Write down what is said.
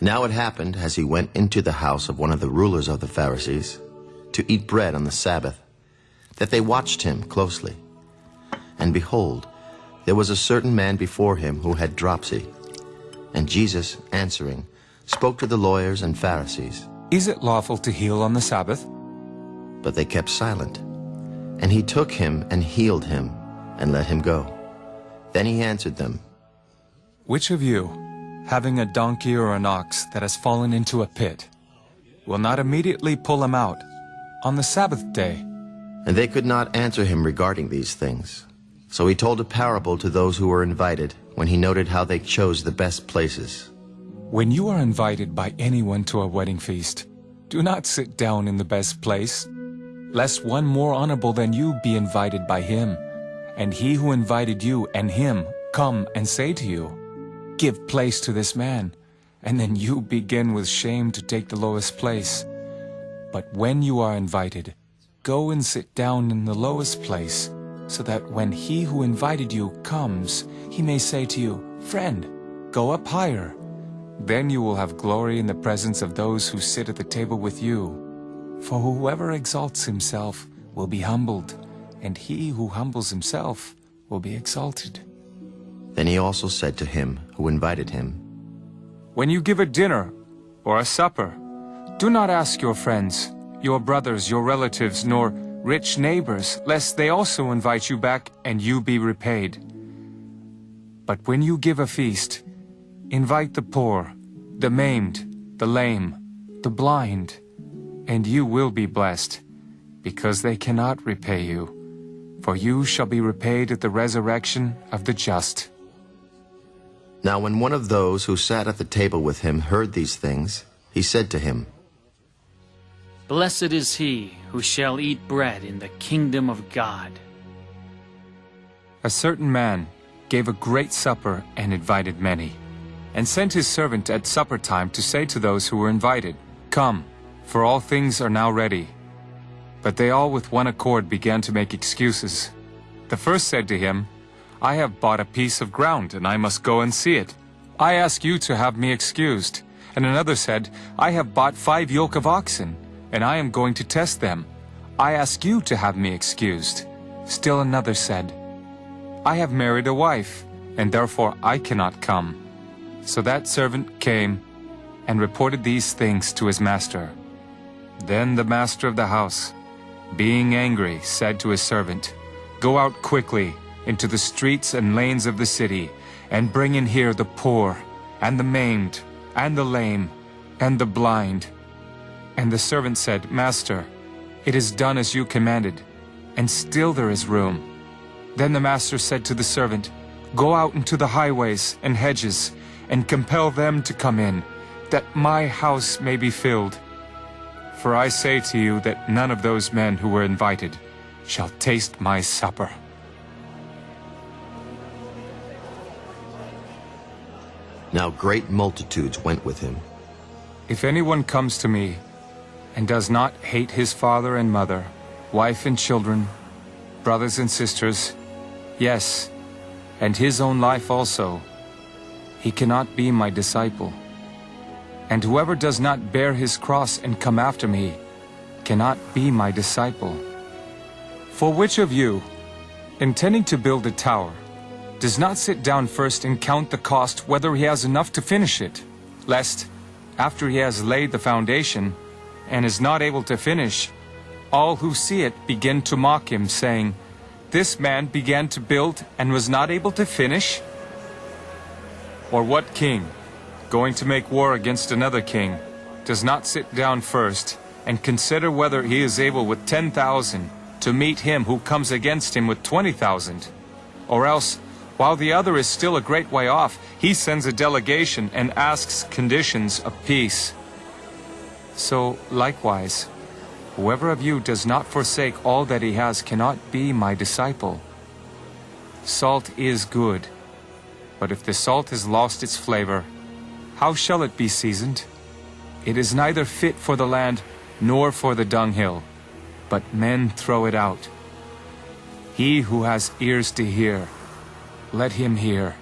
Now it happened, as he went into the house of one of the rulers of the Pharisees, to eat bread on the Sabbath, that they watched him closely. And behold, there was a certain man before him who had dropsy. And Jesus, answering, spoke to the lawyers and Pharisees. Is it lawful to heal on the Sabbath? But they kept silent. And he took him and healed him, and let him go. Then he answered them, Which of you, having a donkey or an ox that has fallen into a pit, will not immediately pull him out on the Sabbath day? And they could not answer him regarding these things. So he told a parable to those who were invited, when he noted how they chose the best places. When you are invited by anyone to a wedding feast, do not sit down in the best place, lest one more honorable than you be invited by him, and he who invited you and him come and say to you, Give place to this man, and then you begin with shame to take the lowest place. But when you are invited, go and sit down in the lowest place, so that when he who invited you comes, he may say to you, Friend, go up higher. Then you will have glory in the presence of those who sit at the table with you. For whoever exalts himself will be humbled, and he who humbles himself will be exalted. Then he also said to him who invited him, When you give a dinner or a supper, do not ask your friends, your brothers, your relatives, nor rich neighbors, lest they also invite you back and you be repaid. But when you give a feast, invite the poor, the maimed, the lame, the blind, and you will be blessed, because they cannot repay you. For you shall be repaid at the resurrection of the just. Now when one of those who sat at the table with him heard these things, he said to him, Blessed is he who shall eat bread in the kingdom of God. A certain man gave a great supper and invited many, and sent his servant at supper time to say to those who were invited, Come, for all things are now ready. But they all with one accord began to make excuses. The first said to him, I have bought a piece of ground, and I must go and see it. I ask you to have me excused. And another said, I have bought five yoke of oxen, and I am going to test them. I ask you to have me excused. Still another said, I have married a wife, and therefore I cannot come. So that servant came and reported these things to his master. Then the master of the house, being angry, said to his servant, Go out quickly into the streets and lanes of the city, and bring in here the poor, and the maimed, and the lame, and the blind. And the servant said, Master, it is done as you commanded, and still there is room. Then the master said to the servant, Go out into the highways and hedges, and compel them to come in, that my house may be filled. For I say to you that none of those men who were invited shall taste my supper. Now great multitudes went with him. If anyone comes to me and does not hate his father and mother, wife and children, brothers and sisters, yes, and his own life also, he cannot be my disciple. And whoever does not bear his cross and come after me cannot be my disciple. For which of you, intending to build a tower, does not sit down first and count the cost whether he has enough to finish it, lest, after he has laid the foundation, and is not able to finish, all who see it begin to mock him, saying, This man began to build and was not able to finish? Or what king, going to make war against another king, does not sit down first and consider whether he is able with 10,000 to meet him who comes against him with 20,000? Or else, while the other is still a great way off, he sends a delegation and asks conditions of peace. So, likewise, whoever of you does not forsake all that he has cannot be my disciple. Salt is good, but if the salt has lost its flavor, how shall it be seasoned? It is neither fit for the land nor for the dunghill, but men throw it out. He who has ears to hear, let him hear.